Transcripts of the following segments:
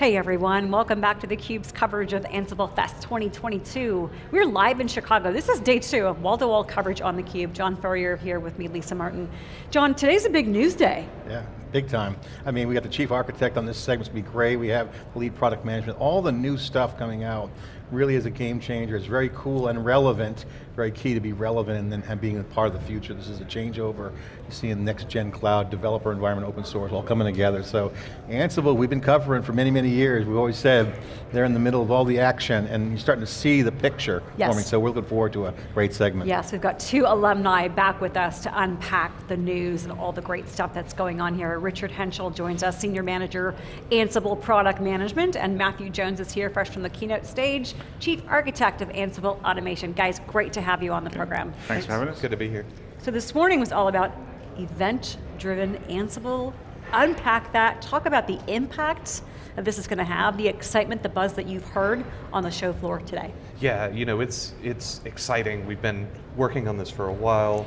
Hey everyone, welcome back to theCUBE's coverage of Ansible Fest 2022. We're live in Chicago. This is day two of wall-to-wall -wall coverage on theCUBE. John Furrier here with me, Lisa Martin. John, today's a big news day. Yeah, big time. I mean, we got the chief architect on this segment, it's going to be great. We have the lead product management, all the new stuff coming out really is a game changer. It's very cool and relevant, very key to be relevant and, then, and being a part of the future. This is a changeover. You see in next gen cloud, developer environment, open source, all coming together. So Ansible, we've been covering for many, many years. We've always said they're in the middle of all the action and you're starting to see the picture yes. forming. So we're looking forward to a great segment. Yes, we've got two alumni back with us to unpack the news and all the great stuff that's going on here. Richard Henshall joins us, Senior Manager, Ansible Product Management, and Matthew Jones is here fresh from the keynote stage. Chief Architect of Ansible Automation. Guys, great to have you on the program. Thanks, Thanks for having us. Good to be here. So this morning was all about event-driven Ansible. Unpack that, talk about the impact that this is going to have, the excitement, the buzz that you've heard on the show floor today. Yeah, you know, it's, it's exciting. We've been working on this for a while.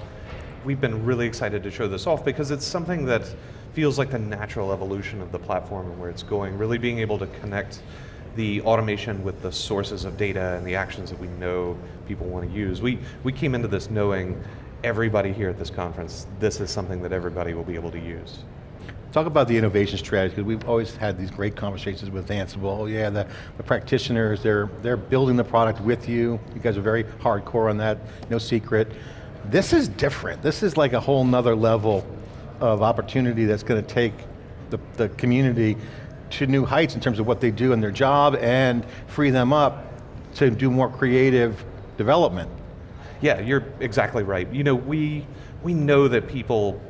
We've been really excited to show this off because it's something that feels like the natural evolution of the platform and where it's going, really being able to connect the automation with the sources of data and the actions that we know people want to use. We, we came into this knowing everybody here at this conference, this is something that everybody will be able to use. Talk about the innovation strategy, because we've always had these great conversations with Ansible. Oh yeah, the, the, practitioners, they're, they're building the product with you. You guys are very hardcore on that, no secret. This is different. This is like a whole nother level of opportunity that's going to take the, the community to new heights in terms of what they do in their job and free them up to do more creative development. Yeah, you're exactly right. You know, we, we know that people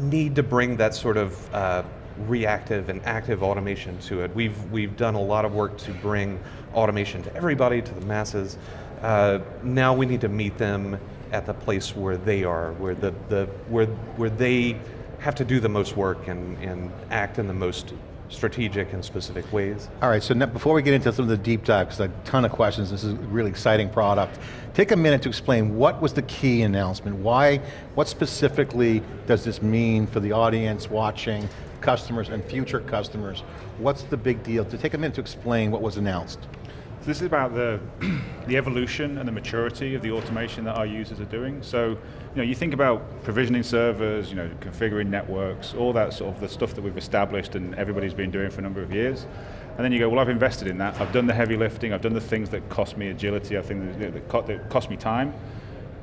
need to bring that sort of uh, reactive and active automation to it. We've, we've done a lot of work to bring automation to everybody, to the masses. Uh, now we need to meet them at the place where they are, where, the, the, where, where they have to do the most work and, and act in the most strategic and specific ways. All right, so now, before we get into some of the deep dives, a ton of questions, this is a really exciting product, take a minute to explain what was the key announcement, why, what specifically does this mean for the audience watching, customers and future customers? What's the big deal? To take a minute to explain what was announced. So this is about the, the evolution and the maturity of the automation that our users are doing. So, you know, you think about provisioning servers, you know, configuring networks, all that sort of the stuff that we've established and everybody's been doing for a number of years. And then you go, well, I've invested in that. I've done the heavy lifting. I've done the things that cost me agility. I think that cost me time.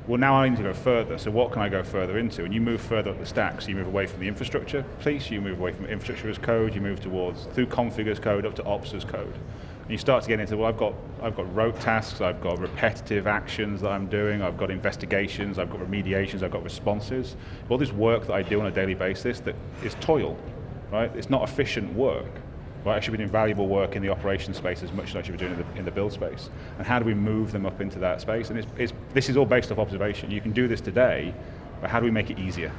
Well, now I need to go further. So what can I go further into? And you move further up the stack. So you move away from the infrastructure piece. You move away from infrastructure as code. You move towards through config as code up to ops as code. And you start to get into, well, I've got, I've got rote tasks, I've got repetitive actions that I'm doing, I've got investigations, I've got remediations, I've got responses. All this work that I do on a daily basis that is toil, right? It's not efficient work. Right, I should be doing valuable work in the operation space as much as I should be doing in the, in the build space. And how do we move them up into that space? And it's, it's, this is all based off observation. You can do this today, but how do we make it easier?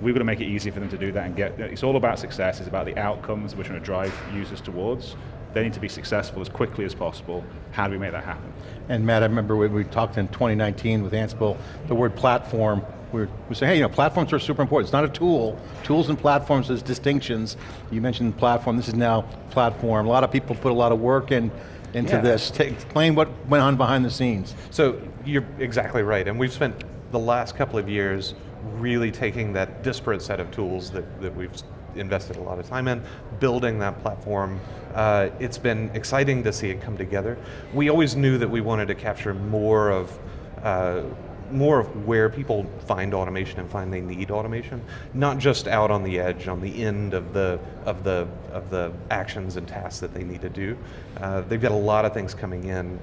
We've got to make it easier for them to do that and get, it's all about success, it's about the outcomes we're trying to drive users towards. They need to be successful as quickly as possible. How do we make that happen? And Matt, I remember when we talked in 2019 with Ansible, the word platform, we were, we say, hey, you know, platforms are super important. It's not a tool. Tools and platforms is distinctions. You mentioned platform, this is now platform. A lot of people put a lot of work in into yeah. this. Take, explain what went on behind the scenes. So, you're exactly right, and we've spent the last couple of years really taking that disparate set of tools that, that we've invested a lot of time in, building that platform. Uh, it's been exciting to see it come together. We always knew that we wanted to capture more of uh, more of where people find automation and find they need automation, not just out on the edge, on the end of the of the of the actions and tasks that they need to do. Uh, they've got a lot of things coming in,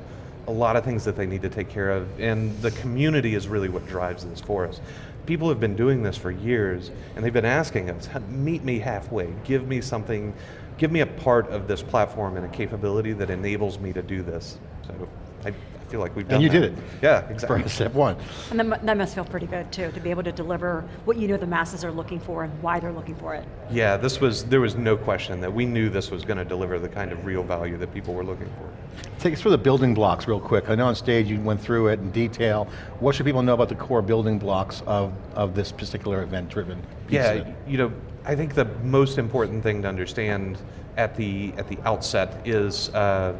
a lot of things that they need to take care of, and the community is really what drives this for us people have been doing this for years, and they've been asking us, meet me halfway, give me something, give me a part of this platform and a capability that enables me to do this. So I feel like we've done And you that. did it. Yeah, exactly. For step one. And that, must feel pretty good too, to be able to deliver what you know the masses are looking for and why they're looking for it. Yeah, this was, there was no question that we knew this was going to deliver the kind of real value that people were looking for. Take us through the building blocks real quick. I know on stage you went through it in detail. What should people know about the core building blocks of, of this particular event-driven piece Yeah, you know, I think the most important thing to understand at the at the outset is uh,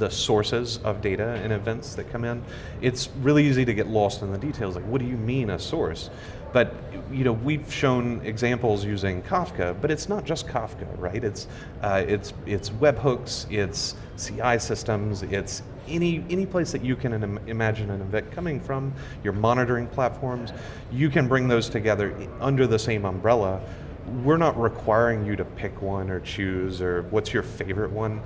the sources of data and events that come in. It's really easy to get lost in the details. Like, what do you mean a source? But you know, we've shown examples using Kafka, but it's not just Kafka, right? It's uh, it's it's webhooks, it's CI systems, it's any any place that you can im- imagine an event coming from, your monitoring platforms, you can bring those together under the same umbrella. We're not requiring you to pick one or choose or what's your favorite one.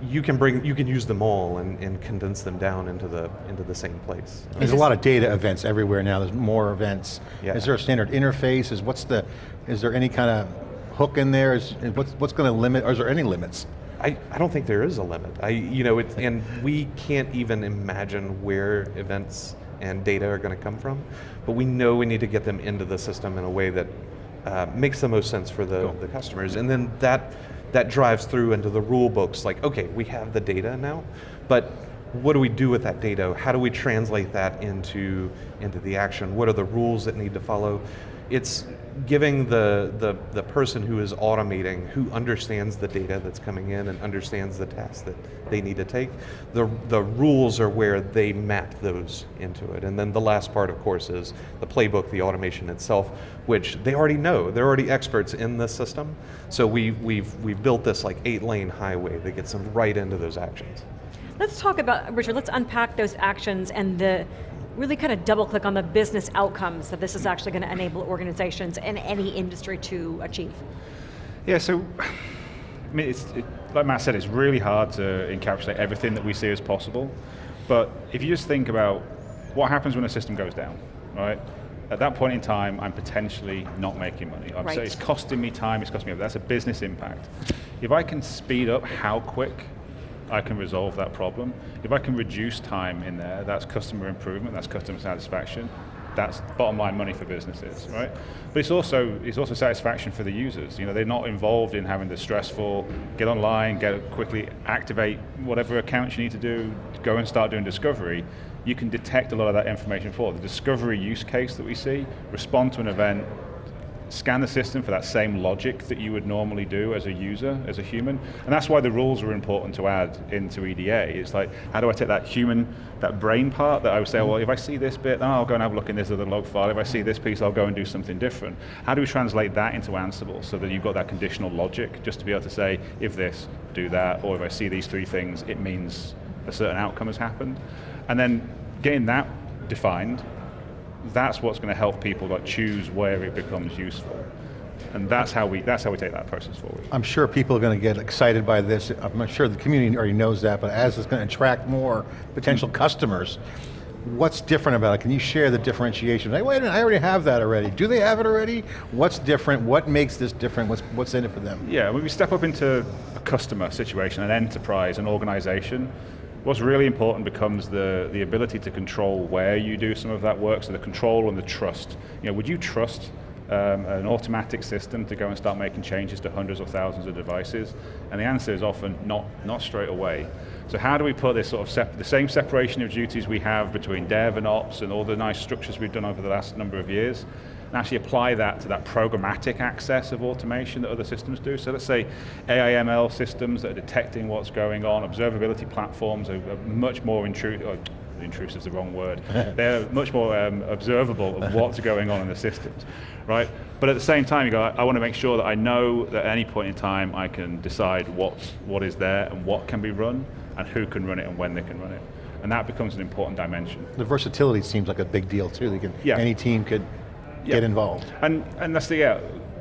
You can bring you can use them all and, and condense them down into the into the same place. There's a lot of data events everywhere now. There's more events. Yeah. Is there a standard interface? Is what's the? Is there any kind of hook in there? Is is what's what's going to limit? Or is there any limits? I, I don't think there is a limit. I you know it, and we can't even imagine where events and data are going to come from, but we know we need to get them into the system in a way that uh, makes the most sense for the, Cool. the customers, and then that that drives through into the rule books. Like, okay, we have the data now, but what do we do with that data? How do we translate that into into the action? What are the rules that need to follow? It's giving the, the, the person who is automating, who understands the data that's coming in and understands the tasks that they need to take, the, the rules are where they map those into it. And then the last part, of course, is the playbook, the automation itself, which they already know. They're already experts in this system. So we, we've, we've built this like eight lane highway that gets them right into those actions. Let's talk about, Richard, let's unpack those actions and the, really kind of double click on the business outcomes that this is actually going to enable organizations in any industry to achieve. Yeah, so I mean, it's, it, like Matt said, it's really hard to encapsulate everything that we see as possible. But if you just think about what happens when a system goes down, right? At that point in time, I'm potentially not making money. Right. so it's costing me time, it's costing me, that's a business impact. If I can speed up how quick I can resolve that problem, if I can reduce time in there, that's customer improvement, that's customer satisfaction, that's bottom line money for businesses, right? But it's also it's also satisfaction for the users. You know, they're not involved in having the stressful get online, get quickly activate whatever accounts you need to do, go and start doing discovery. You can detect a lot of that information for the discovery use case that we see, respond to an event, scan the system for that same logic that you would normally do as a user, as a human. And that's why the rules are important to add into EDA. It's like, how do I take that human, that brain part that I would say, well, if I see this bit, then I'll go and have a look in this other log file. If I see this piece, I'll go and do something different. How do we translate that into Ansible so that you've got that conditional logic, just to be able to say, if this, do that, or if I see these three things, it means a certain outcome has happened. And then getting that defined, that's what's going to help people like choose where it becomes useful. And that's how we that's how we take that process forward. I'm sure people are going to get excited by this. I'm not sure the community already knows that, but as it's going to attract more potential customers, what's different about it? Can you share the differentiation? Like, wait a minute, I already have that already. Do they have it already? What's different? What makes this different? What's, what's in it for them? Yeah, when we step up into a customer situation, an enterprise, an organization, what's really important becomes the, the ability to control where you do some of that work, so the control and the trust. You know, would you trust um, an automatic system to go and start making changes to hundreds or thousands of devices? And the answer is often not, not straight away. So how do we put this sort of the same separation of duties we have between dev and ops and all the nice structures we've done over the last number of years, and actually apply that to that programmatic access of automation that other systems do. So let's say AIML systems that are detecting what's going on, observability platforms are, much more intrusive, intrusive is the wrong word, they're much more um, observable of what's going on in the systems, right? But at the same time, you go, I, want to make sure that I know that at any point in time I can decide what, what is there and what can be run, and who can run it and when they can run it. And that becomes an important dimension. The versatility seems like a big deal too. Can, Yeah. Any team could Yeah. get involved. And, and that's the, yeah,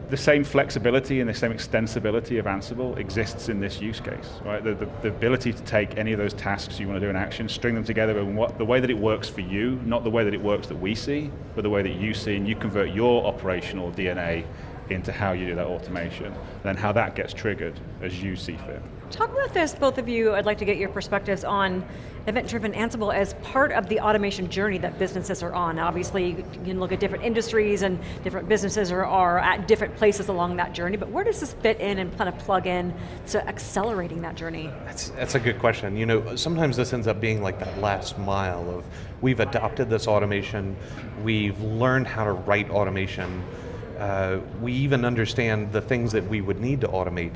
the same flexibility and the same extensibility of Ansible exists in this use case, right? The, the, the ability to take any of those tasks you want to do in action, string them together in what, the way that it works for you, not the way that it works that we see, but the way that you see, and you convert your operational DNA into how you do that automation, and then how that gets triggered as you see fit. Talk about this, both of you. I'd like to get your perspectives on event-driven Ansible as part of the automation journey that businesses are on. Obviously, you can look at different industries and different businesses are, are at different places along that journey, but where does this fit in and kind of plug in to accelerating that journey? That's, that's a good question. You know, sometimes this ends up being like that last mile of, we've adopted this automation, we've learned how to write automation, uh, we even understand the things that we would need to automate,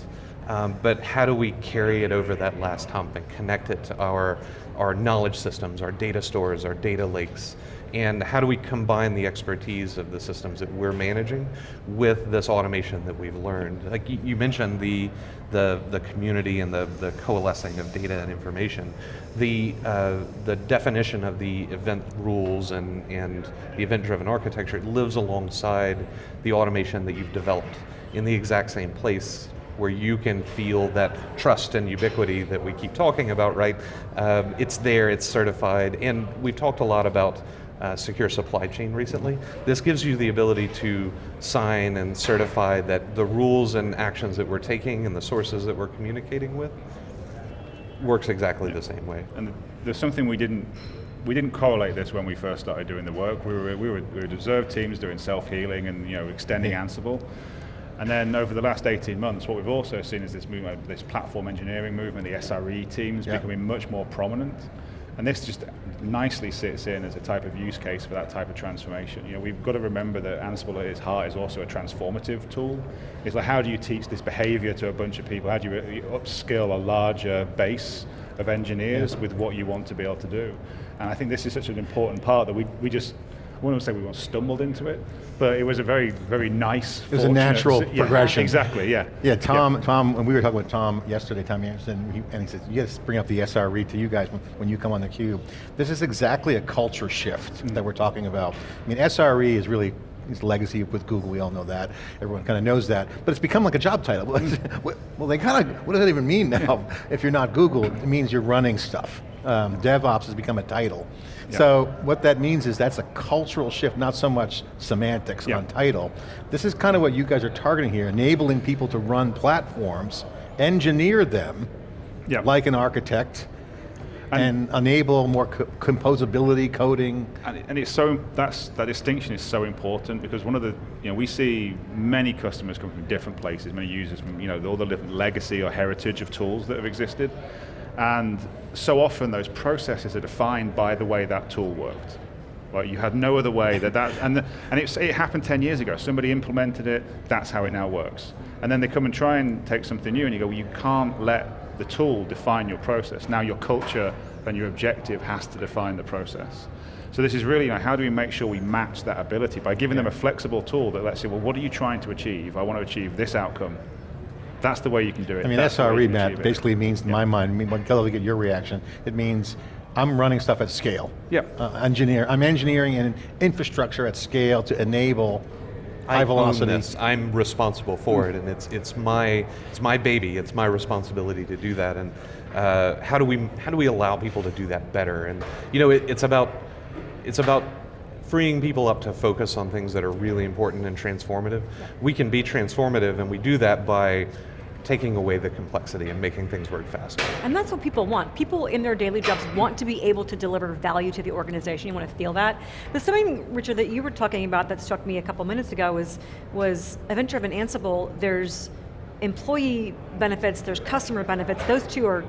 um, but how do we carry it over that last hump and connect it to our, our knowledge systems, our data stores, our data lakes, and how do we combine the expertise of the systems that we're managing with this automation that we've learned? Like you, mentioned the, the, the community and the, the coalescing of data and information. The, uh, the definition of the event rules and, and the event-driven architecture lives alongside the automation that you've developed in the exact same place where you can feel that trust and ubiquity that we keep talking about, right? Um, it's there, it's certified, and we've talked a lot about uh, secure supply chain recently. This gives you the ability to sign and certify that the rules and actions that we're taking and the sources that we're communicating with works exactly yeah. the same way. And there's something we didn't we didn't correlate this when we first started doing the work. We were we were, we were observed teams doing self healing and you know extending. Ansible. And then over the last 18 months, what we've also seen is this movement, this platform engineering movement, the SRE teams yeah. becoming much more prominent. And this just nicely sits in as a type of use case for that type of transformation. You know, we've got to remember that Ansible at its heart is also a transformative tool. It's like how do you teach this behavior to a bunch of people? How do you upskill a larger base of engineers yeah. with what you want to be able to do? And I think this is such an important part that we, we just wouldn't say we once stumbled into it, but it was a very, very nice. It was a natural yeah, progression. Exactly, yeah. Yeah, Tom, yeah. Tom, when we were talking with Tom yesterday, Tom Anderson, he, and he says, you got to bring up the SRE to you guys when, when you come on the cube. This is exactly a culture shift mm -hmm. that we're talking about. I mean, SRE is really his legacy with Google, we all know that. Everyone kind of knows that. But it's become like a job title. well, they kind of, what does that even mean now? if you're not Google, it means you're running stuff. Um, DevOps has become a title. So what that means is that's a cultural shift, not so much semantics on title. This is kind of what you guys are targeting here, enabling people to run platforms, engineer them, like an architect, and, and, enable more co composability, coding. And, and, it's so, that's, that distinction is so important because one of the, you know, we see many customers come from different places, many users from, you know, all the different legacy or heritage of tools that have existed. And so often those processes are defined by the way that tool worked. Right, you had no other way that that, and, the, and it happened 10 years ago. Somebody implemented it, that's how it now works. And then they come and try and take something new and you go, well, you can't let the tool define your process. Now your culture and your objective has to define the process. So this is really, you know, how do we make sure we match that ability by giving yeah. them a flexible tool that lets say, well, what are you trying to achieve? I want to achieve this outcome. That's the way you can do it. I mean, That's SRE, Matt, basically means, in yeah. my mind, I mean, I'd love to get your reaction, it means I'm running stuff at scale. Yep. Uh, engineer, I'm engineering an infrastructure at scale to enable high I velocity. Own this. I'm responsible for it, and it's it's my it's my baby. It's my responsibility to do that. And uh, how do we how do we allow people to do that better? And you know, it, it's about it's about freeing people up to focus on things that are really important and transformative. Yeah. We can be transformative, and we do that by taking away the complexity and making things work faster. And that's what people want. People in their daily jobs want to be able to deliver value to the organization, you want to feel that. But something, Richard, that you were talking about that struck me a couple minutes ago was, was a venture of an Ansible, there's employee benefits, there's customer benefits, those two are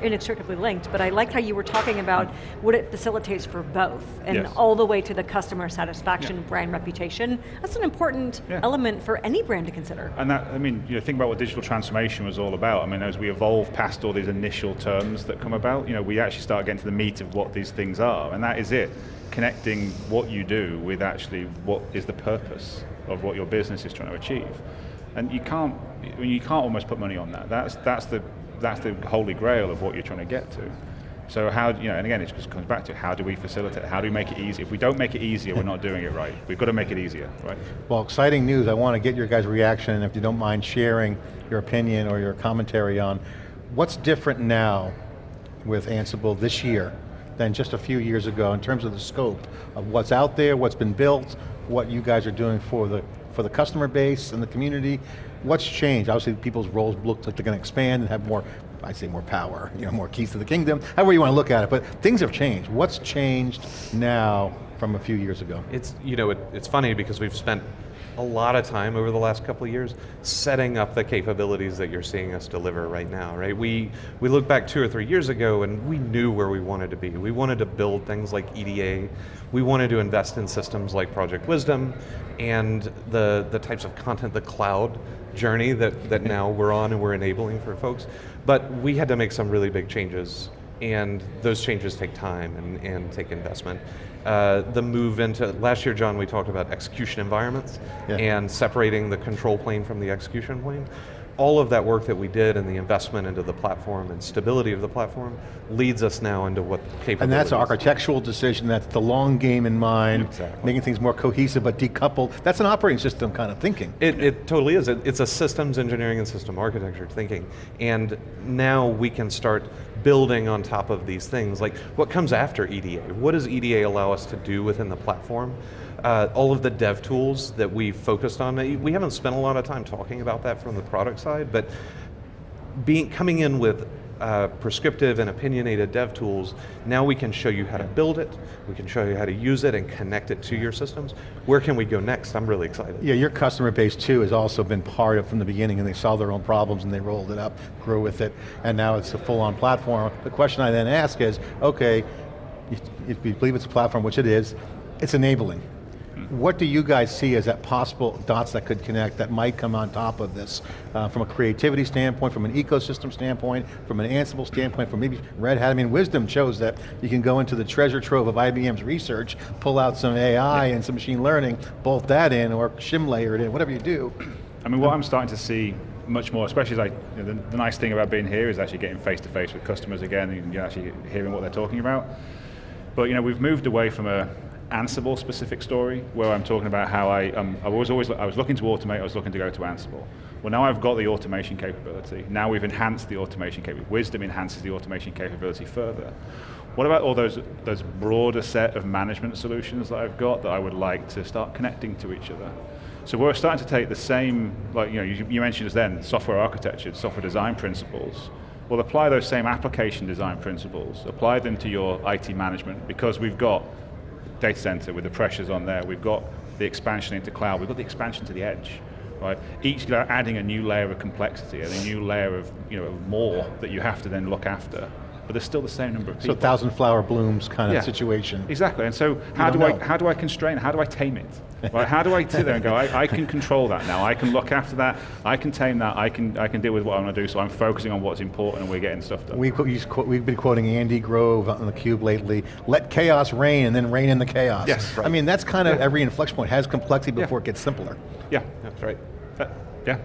inextricably linked, but I like how you were talking about what it facilitates for both, and yes. all the way to the customer satisfaction, yeah. brand reputation. That's an important yeah. element for any brand to consider. And that, I mean, you know, think about what digital transformation was all about. I mean, as we evolve past all these initial terms that come about, you know, we actually start getting to the meat of what these things are, and that is it. Connecting what you do with actually what is the purpose of what your business is trying to achieve. And you can't, you can't almost put money on that. That's, that's, the, that's the holy grail of what you're trying to get to. So how, you know, and again, it just comes back to how do we facilitate, how do we make it easy? If we don't make it easier, we're not doing it right. We've got to make it easier, right? Well, exciting news. I want to get your guys' reaction, and if you don't mind sharing your opinion or your commentary on what's different now with Ansible this year than just a few years ago in terms of the scope of what's out there, what's been built, what you guys are doing for the for the customer base and the community? What's changed? Obviously people's roles look like they're going to expand and have more I say more power, you know, more keys to the kingdom, however you want to look at it, but things have changed. What's changed now from a few years ago? It's, you know, it, it's funny because we've spent a lot of time over the last couple of years setting up the capabilities that you're seeing us deliver right now, right? We, we look back two or three years ago and we knew where we wanted to be. We wanted to build things like EDA, we wanted to invest in systems like Project Wisdom, and the, the types of content, the cloud journey that, that now we're on and we're enabling for folks. But we had to make some really big changes and those changes take time and, and take investment. Uh, the move into, last year John, we talked about execution environments Yeah. and separating the control plane from the execution plane. All of that work that we did and the investment into the platform and stability of the platform leads us now into what capabilities. And that's an architectural decision, that's the long game in mind, Exactly. making things more cohesive but decoupled. That's an operating system kind of thinking. It, it totally is. It, it's a systems engineering and system architecture thinking. And now we can start building on top of these things. Like what comes after EDA? What does EDA allow us to do within the platform? Uh, all of the dev tools that we focused on, we haven't spent a lot of time talking about that from the product side, but being, coming in with uh, prescriptive and opinionated dev tools, now we can show you how to build it, we can show you how to use it and connect it to your systems. Where can we go next? I'm really excited. Yeah, your customer base too has also been part of from the beginning and they solved their own problems and they rolled it up, grew with it, and now it's a full-on platform. The question I then ask is, okay, if if you believe it's a platform, which it is, it's enabling. What do you guys see as that possible dots that could connect that might come on top of this? Uh, from a creativity standpoint, from an ecosystem standpoint, from an Ansible standpoint, from maybe Red Hat, I mean wisdom shows that you can go into the treasure trove of IBM's research, pull out some AI and some machine learning, bolt that in or shim layer it in, whatever you do. I mean, what I'm starting to see much more, especially as I, you know, the, the nice thing about being here is actually getting face to face with customers again and you're actually hearing what they're talking about. But you know, we've moved away from a Ansible specific story where I'm talking about how I, um, I was always, I was looking to automate, I was looking to go to Ansible. Well now I've got the automation capability. Now we've enhanced the automation capability. Wisdom enhances the automation capability further. What about all those, those broader set of management solutions that I've got that I would like to start connecting to each other? So we're starting to take the same, like you know, you, you mentioned as then, software architecture, software design principles. We'll apply those same application design principles, apply them to your IT management because we've got data center with the pressures on there, we've got the expansion into cloud, we've got the expansion to the edge. Right? Each adding a new layer of complexity and a new layer of you know, more that you have to then look after. But there's still the same number of So people. thousand flower blooms kind of situation. Exactly, and so how do, don't I, how do I constrain, how do I tame it? Right? How do I sit there and go, I, I can control that now, I can look after that, I can tame that, I can, I can deal with what I want to do, so I'm focusing on what's important and we're getting stuff done. We, qu- used to quote- we've been quoting Andy Grove on the Cube lately, let chaos reign and then reign in the chaos. Yes, right. I mean, that's kind of every inflection point, has complexity Yeah. before it gets simpler. yeah, That's right. Yeah.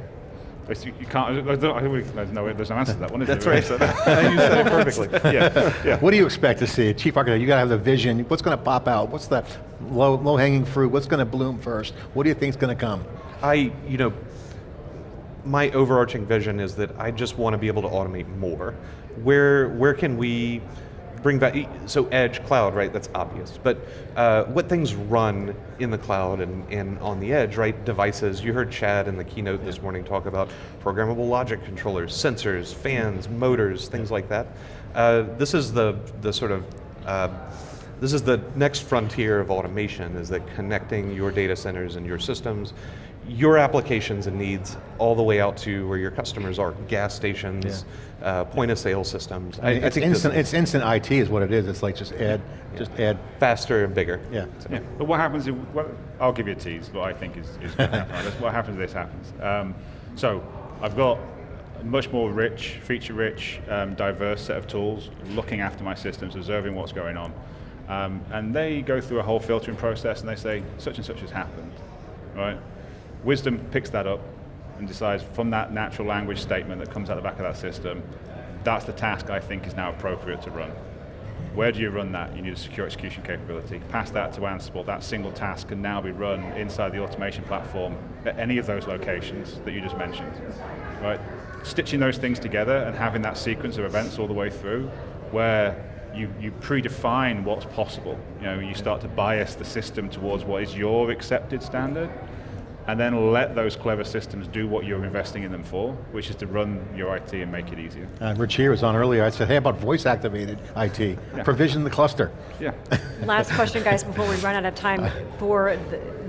It's- You, you can't, I don't- I don't- there's no, there's no answer to that one, is That's there? right. You said it perfectly. yeah, yeah. What do you expect to see? Chief architect, you got to have the vision. What's going to pop out? What's the low, low hanging fruit? What's going to bloom first? What do you think is going to come? I, you know, my overarching vision is that I just want to be able to automate more. Where, where can we bring back, so edge, cloud, right, that's obvious, but uh, what things run in the cloud and, and on the edge, right, devices, you heard Chad in the keynote this morning talk about programmable logic controllers, sensors, fans, motors, things like that. Uh, this is the, the sort of, uh, this is the next frontier of automation, is that connecting your data centers and your systems, your applications and needs, all the way out to where your customers are, gas stations, uh, point of sale systems. I, I it's, think instant, it's instant IT is what it is. It's like just add, just add, faster and bigger. yeah. Yeah, but what happens if, well, I'll give you a tease, what I think is, is going to happen. What happens if this happens. Um, so, I've got a much more rich, feature-rich, um, diverse set of tools, looking after my systems, observing what's going on. Um, and they go through a whole filtering process and they say, such and such has happened, right? Wisdom picks that up and decides from that natural language statement that comes out the back of that system, that's the task I think is now appropriate to run. Where do you run that? You need a secure execution capability. Pass that to Ansible, that single task can now be run inside the automation platform at any of those locations that you just mentioned. Right? Stitching those things together and having that sequence of events all the way through where you, you predefine what's possible. You know, you start to bias the system towards what is your accepted standard. And then let those clever systems do what you're investing in them for, which is to run your IT and make it easier. Uh, Rich here was on earlier, I said, hey, about voice activated IT? Provision the cluster. Yeah. Last question, guys, before we run out of time. For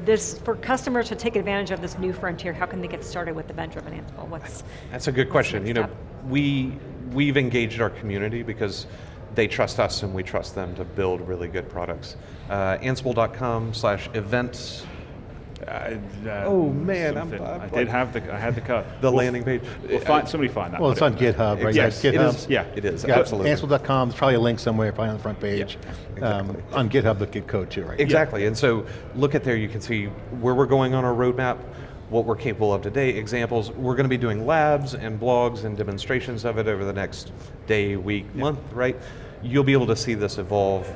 this, for customers to take advantage of this new frontier, how can they get started with Event-Driven Ansible? What's That's a good question. You know, step? we we've engaged our community because they trust us and we trust them to build really good products. Uh, Ansible.com slash events, Uh, Oh, man, I'm- I'm I did have the I had the cut. the We'll- landing page. We'll find, somebody find that. Well, it's on it GitHub, right? Yes, You it got is. GitHub. Yeah, It is, Got absolutely. Ansible.com, there's probably a link somewhere, probably on the front page. Yeah, Um, on GitHub, the at code too, right? Exactly, and so look at there, you can see where we're going on our roadmap, what we're capable of today, examples. We're going to be doing labs and blogs and demonstrations of it over the next day, week, month, right? You'll be able to see this evolve.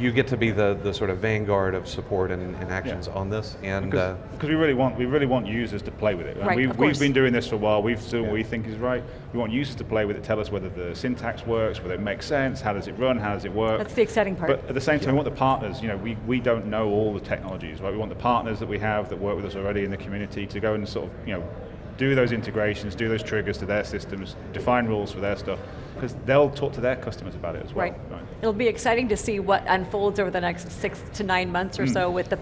You get to be the, the sort of vanguard of support and, and actions on this, and uh, Because we really want we really want users to play with it. Right, we've, of we've been doing this for a while. We've done what we think is right. We want users to play with it, tell us whether the syntax works, whether it makes sense, how does it run, how does it work. That's the exciting part. But at the same time, we want the partners. You know, we, we don't know all the technologies, right? We want the partners that we have that work with us already in the community to go and sort of you know do those integrations, do those triggers to their systems, define rules for their stuff, because they'll talk to their customers about it as well. Right. It'll be exciting to see what unfolds over the next six to nine months or hmm. so with the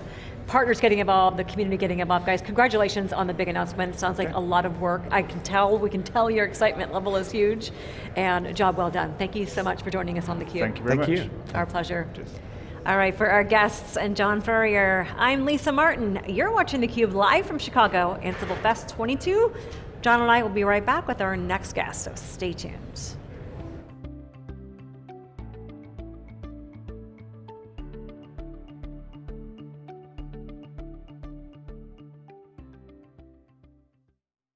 partners getting involved, the community getting involved. Guys, congratulations on the big announcement. It sounds like a lot of work. I can tell, we can tell your excitement level is huge, and a job well done. Thank you so much for joining us on theCUBE. Thank you very Thank much. you. Our pleasure. Cheers. All right, for our guests and John Furrier, I'm Lisa Martin. You're watching theCUBE live from Chicago, Ansible Fest 22. John and I will be right back with our next guest, so stay tuned.